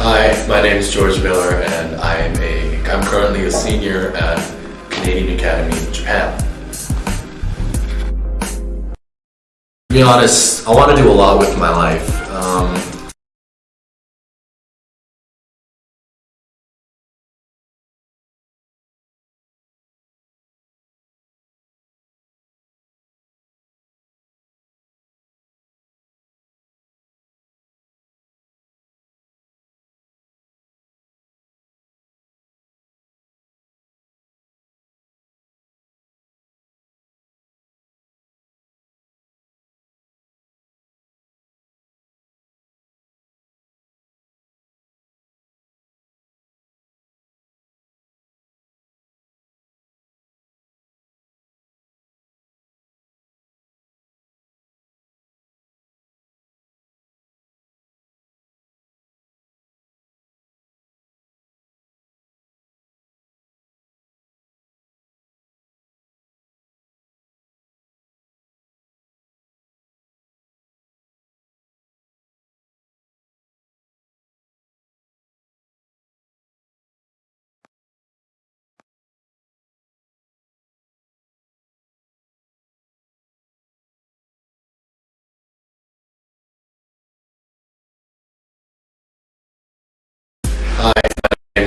Hi, my name is George Miller, and I am a I'm currently a senior at Canadian Academy in Japan. To be honest, I want to do a lot with my life.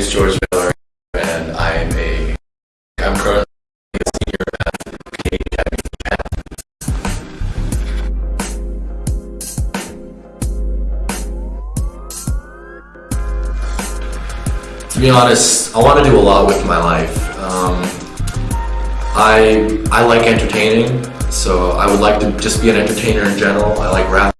Is George Miller, and I am a I'm currently a senior at. To be honest, I want to do a lot with my life. Um, I I like entertaining, so I would like to just be an entertainer in general. I like rap.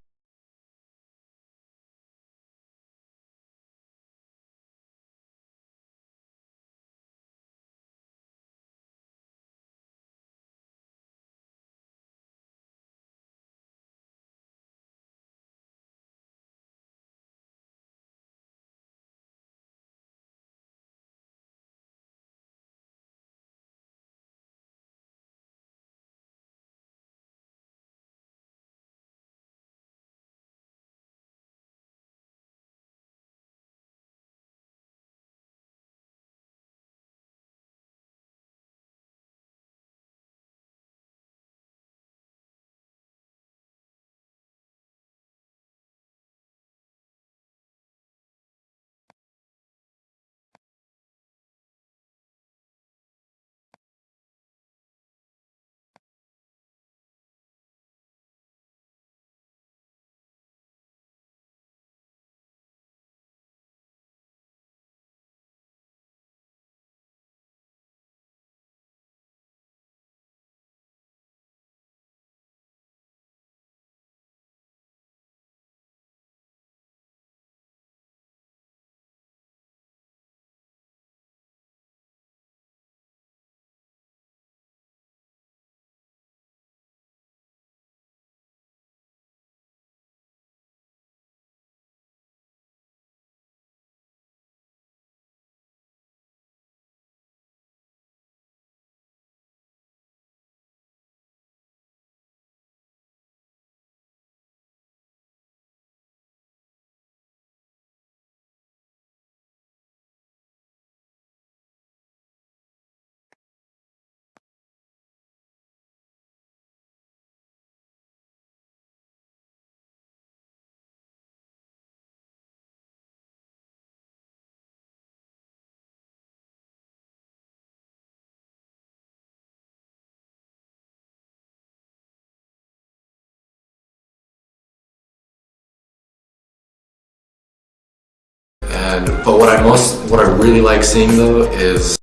And but what I most what I really like seeing though is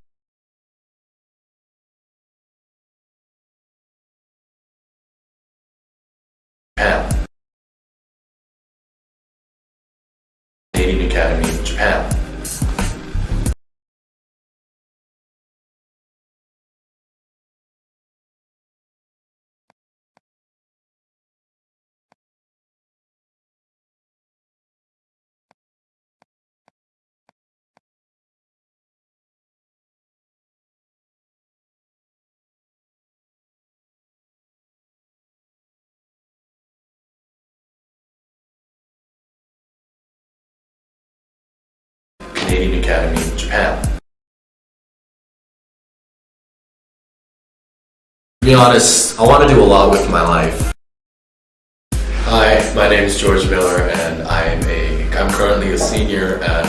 Japan. Canadian Academy in Japan. Academy, Japan. To be honest, I want to do a lot with my life. Hi, my name is George Miller, and I'm a I'm currently a senior at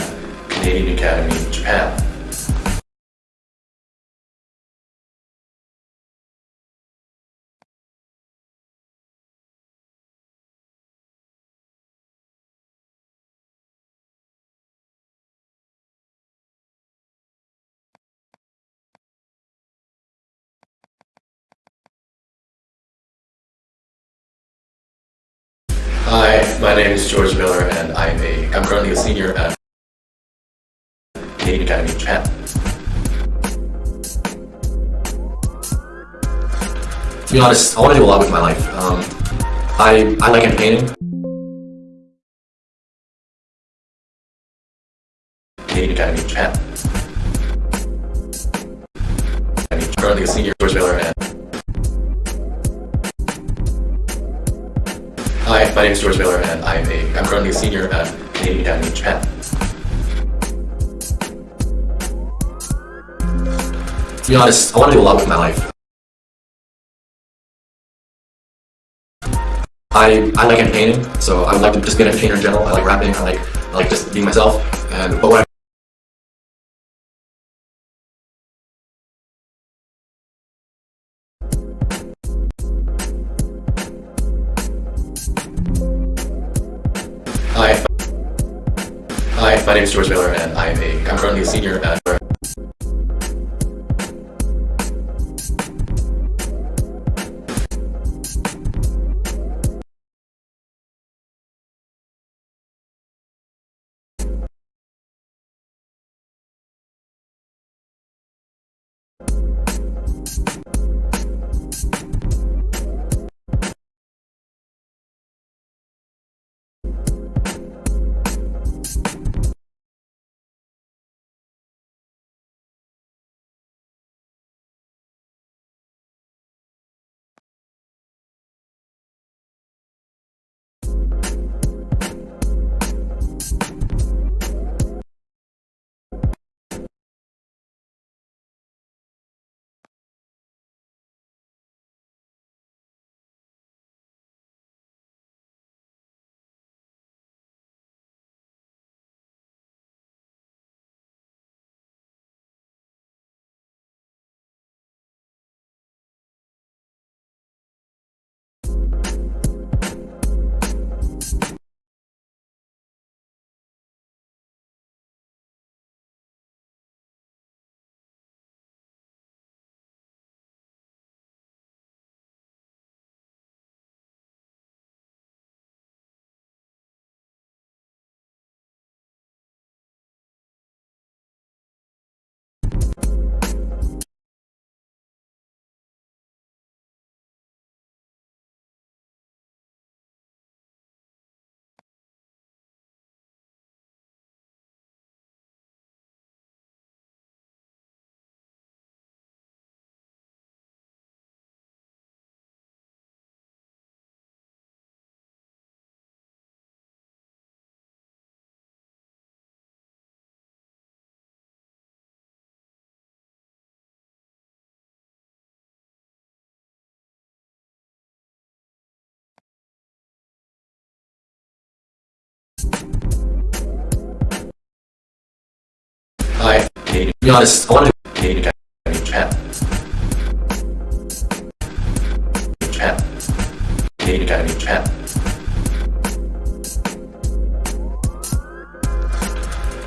Canadian Academy, in Japan. Currently a senior at Canadian Academy, Japan. To be honest, I want to do a lot with my life. Um, I I like entertaining. Canadian Academy, Japan. I'm currently a senior, George Miller, and Hi, my name is George Miller, and I'm a I'm currently a senior at To be honest, I want to do a lot with my life. I I like entertaining, so I would like to just be an entertainer in general. I like rapping. I like I like just being myself. And but what I Hi. My name is George Miller, and I'm a I'm currently a senior at. Hi, Canadian. To be honest, I want to do Canadian Academy, Japan. Japan. Academy, Japan.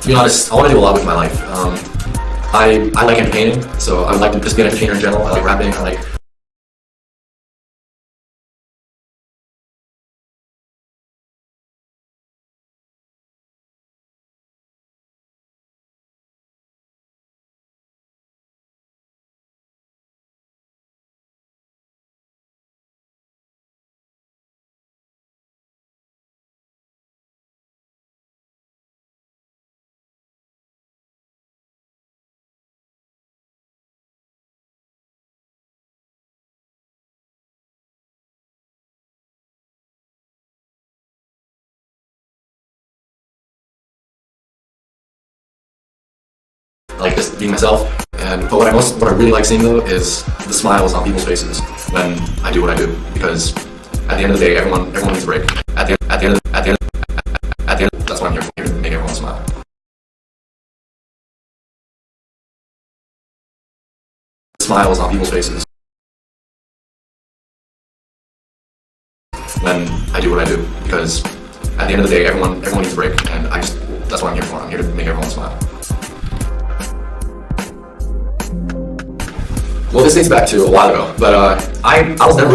To be honest, I want to do a lot with my life. Um, I I like entertaining, so I like to just be an entertainer in general. I like rapping. I like like just being myself. And but what I most, what I really like seeing though is the smiles on people's faces when I do what I do. Because at the end of the day, everyone, everyone needs a break. At the, at the end, at the end, at the end, that's what I'm here for, here to make everyone smile. Smiles on people's faces when I do what I do. Because at the end of the day, everyone, everyone needs a break, and I just, that's what I'm here for. I'm here to make everyone smile. Well, this dates back to a while ago, but uh, I, I was never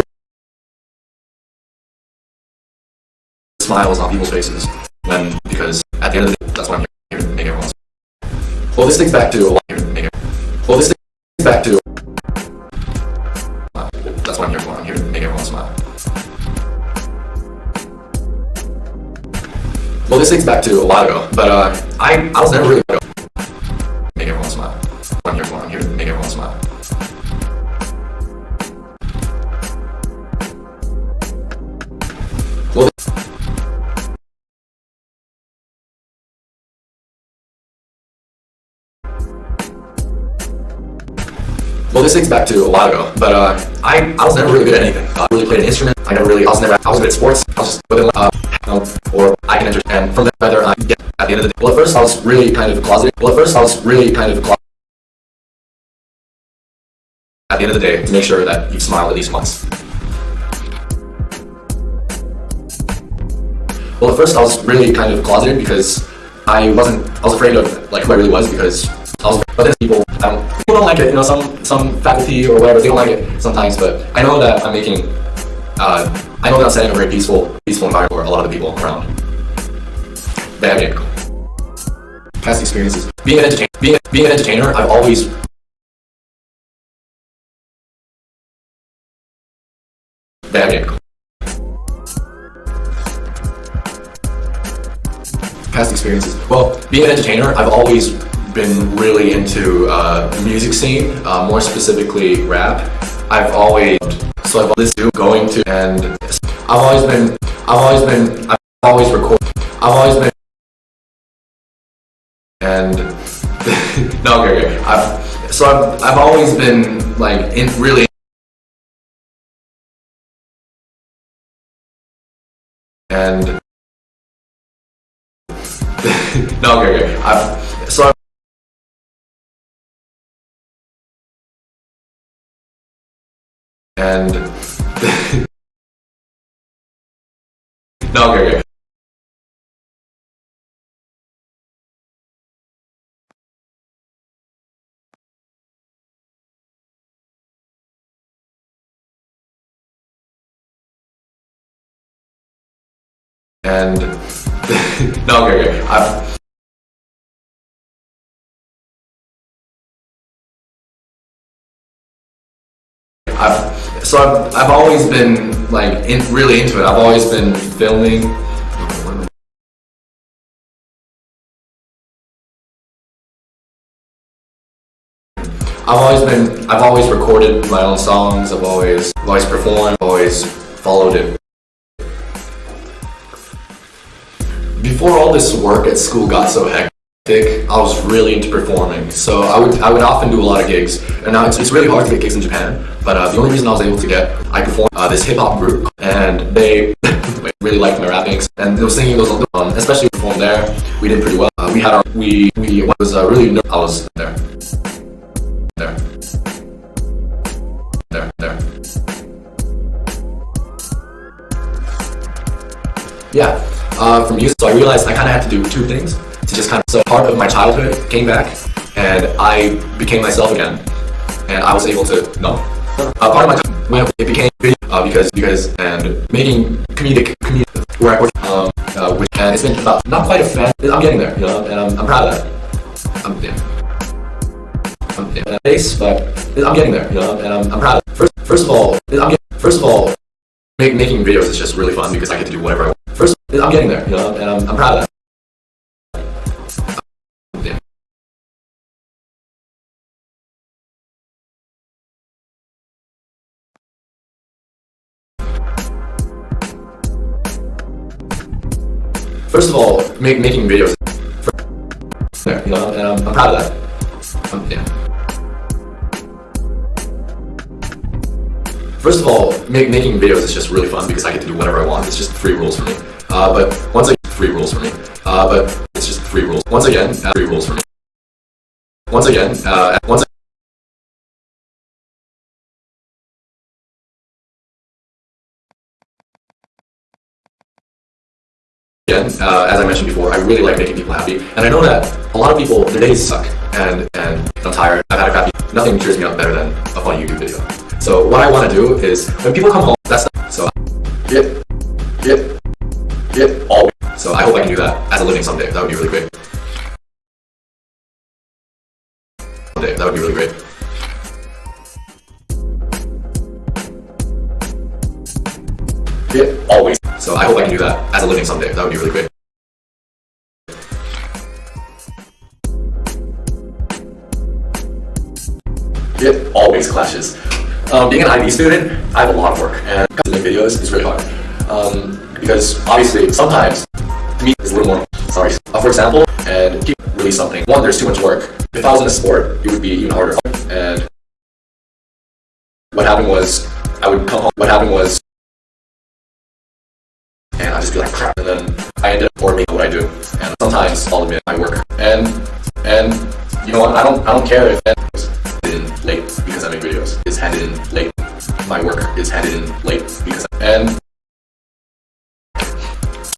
smiles on people's faces when because at the end of the day, that's what I'm here to make everyone smile. Well, this dates back to a while it. Well, this dates back to that's what I'm here for. Everyone smile. Well, this dates back to a while ago, but uh, I, I was never really Well, this dates back to a while ago, but uh, I, I was never really good at anything. I really played an instrument. I never really, I was never, I was good at sports. I was just within, uh, or I can understand from that whether I get at the end of the day. Well, at first I was really kind of closeted. Well, at first I was really kind of closeted. At the end of the day, to make sure that you smile at least once. Well, at first I was really kind of closeted because I wasn't, I was afraid of like who I really was because I was, but then people, um, people don't like it, you know, some, some faculty or whatever, they don't like it sometimes, but I know that I'm making, uh, I know that I'm setting a very peaceful, peaceful environment for a lot of the people around. Bad game. Past experiences. Being an entertainer, being, being an entertainer, I've always Bad game. Past experiences. Well, being an entertainer, I've always been really into uh, the music scene, uh, more specifically rap. I've always so I've always been going to and I've always been I've always been I've always record I've always been and no okay, okay. I've so I've I've always been like in really and no okay, okay. I've and no okay, okay. and no okay, okay. I've I've so I've, I've always been like in, really into it. I've always been filming. I've always been I've always recorded my own songs. I've always I've always performed. I've always followed it. Before all this work at school got so hectic, I was really into performing. So I would I would often do a lot of gigs. And now it's, it's really hard to get gigs in Japan. But uh, the only reason I was able to get, I performed uh, this hip hop group, and they really liked my rapping, and they were singing those, um, especially performed there. We did pretty well. Uh, we had our we we was uh, really I was there, there, there, there. Yeah, uh, from music, so I realized I kind of had to do two things to just kind of, so part of my childhood came back, and I became myself again, and I was able to, no, uh, part of my it became video, uh, because, because, and making comedic, comedic, where I work, um, uh, which, and it's been about, not quite a fan, I'm getting there, you know, and I'm, I'm proud of that. I'm, yeah. I'm, yeah, base, but I'm getting there, you know, and I'm, I'm proud. First, first of all, I'm getting, first of all, make, making videos is just really fun because I get to do whatever I want. First, I'm getting there, you know, and I'm, I'm proud of that. First of all, make, making videos, there, you know, and I'm, I'm proud of that. Um, yeah. First of all, make, making videos is just really fun because I get to do whatever I want. It's just free rules for me. Uh, but once again, free rules for me. Uh, but it's just free rules. Once again, uh, free rules for me. Once again, uh, once again, uh, as I mentioned before, I really like making people happy, and I know that a lot of people their days suck, and and I'm tired. I've had a crappy. Nothing cheers me up better than a funny YouTube video. So what I want to do is when people come home, that's not, so. Yep, yep, yep. Always. So I hope I can do that as a living someday. That would be really great. Someday, that would be really great. Yep, always. So I hope I can do that as a living someday. That would be really great. It always clashes. Um, being an IB student, I have a lot of work, and make videos is really hard. Um, because obviously, sometimes me is a little more. Sorry. Uh, for example, and keep release something. One, there's too much work. If I was in a sport, it would be even harder. And what happened was, I would come home. What happened was, crap, and then I ended up making what I do. And sometimes I'll admit my work. And and you know what? I don't I don't care if it's in late because I make videos. It's handed in late. My work is handed in late because and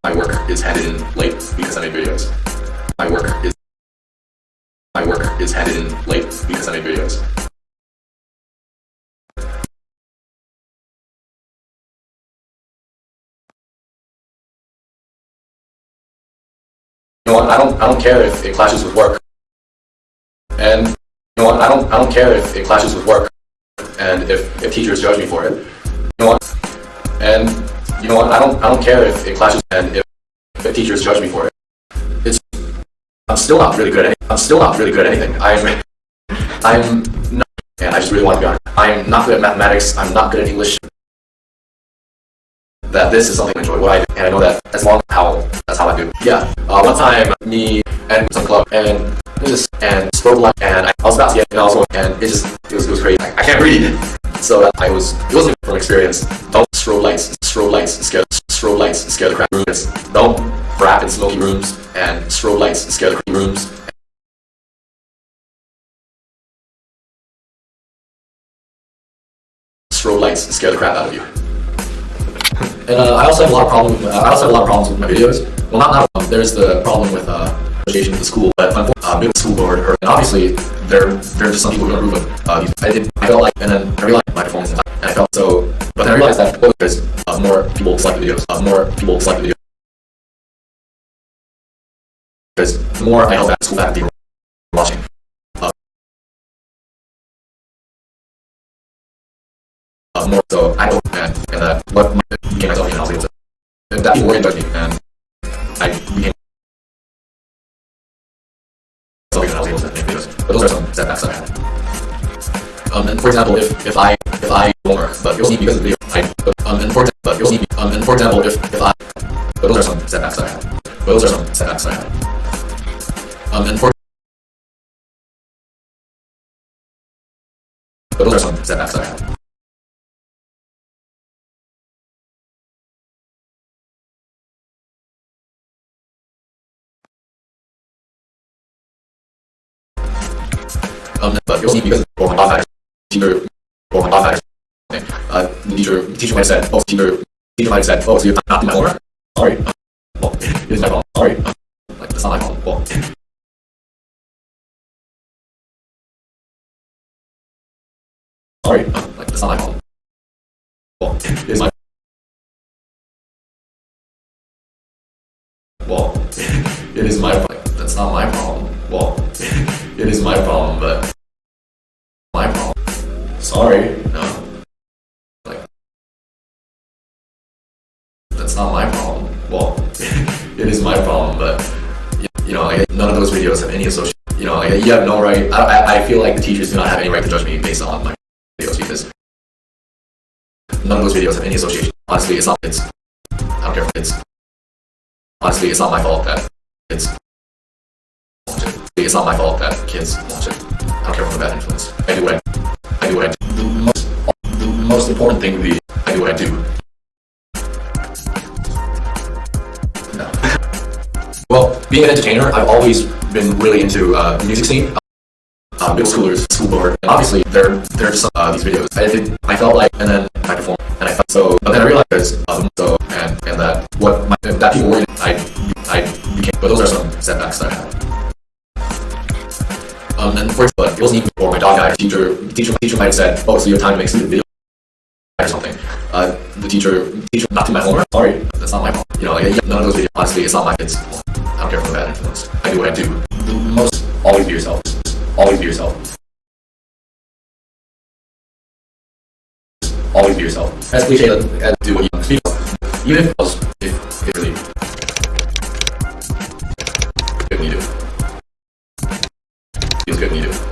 my work is handed in late because I make videos. My work is my work is handed in late because I make videos. I don't I don't care if it clashes with work. And you know what? I don't I don't care if it clashes with work. And if, if teachers judge me for it. You know what? And you know what? I don't I don't care if it clashes and if, if teachers judge me for it. It's I'm still not really good at. I'm still not really good at anything. I'm I'm not and I just really want to be honest. I'm not good at mathematics, I'm not good at English. That this is something I enjoy what I do, and I know that as long as how that's how I do. Yeah. Uh, one time me and some club and just and strobe light and I, I was about to get and also and it just it was it was crazy. I, I can't read. So I was it wasn't from experience. Don't strobe lights, strobe lights scare strobe lights scare the crap rooms. Don't rap in smoky rooms and strobe lights scare the crap rooms. Strobe lights scare the crap out of you. And uh, I also have a lot of problems. Uh, I also have a lot of problems with my videos. Well, not not um, there's the problem with uh, association with the school, but unfortunately, uh, the school board, or, and obviously there there are just some people who don't approve of uh. I did. I felt like, and then I realized my performance, and I felt so. But then I realized that well, because uh, more people select videos, uh, more people select the videos. Because the more I help that school faculty uh, more so I hope and, and that what my, and I was able to and that people were judge and I became and I was able to make videos. But those are some setbacks I had. Um, and for example, if if I if I don't work, but you'll see because of the video, I but, um and for but you'll see um and for example, if if I but those are some setbacks I had. But those are some setbacks I had. Um and for but those are some setbacks I had. Teacher, might have said, oh, teacher, teacher might have said, oh, so you're not doing my homework? Sorry. Well, it is my fault. Sorry. Like, that's not my fault. Well, sorry. Like, that's not my fault. Well, it is my well, it is my like, that's not my problem. Well, it is my problem, but my problem. Sorry, of those videos have any association. You know, like, you have no right. I, I, feel like the teachers do not have any right to judge me based on my videos because none of those videos have any association. Honestly, it's not. It's I don't care. It's honestly, it's not my fault that it's. It's not my fault that kids watch it. I don't care for a bad influence. I do what I, I do what I do. The most, the most important thing would be I do what I do. Being an entertainer, I've always been really into uh, the music scene. Uh, middle schoolers, school board, and obviously there there's some uh, these videos. I did, I felt like, and then I performed, and I felt so. But then I realized um, so and and that what my, that people were, I I became. But those are some setbacks that I had. Um, and for example, it wasn't even for my dog guy. Teacher, teacher, teacher might have said, "Oh, so you have time to make student video or something." Uh, the teacher, teacher, not do my homework. Sorry, that's not my fault. You know, like, none of those videos. Honestly, it's not my kids. Don't care for bad influence. I do what I do. The most, always be yourself. Always be yourself. Always be yourself. As cliche as do what you speak. Even if was, if, if really, good when you do. Feels good when you do.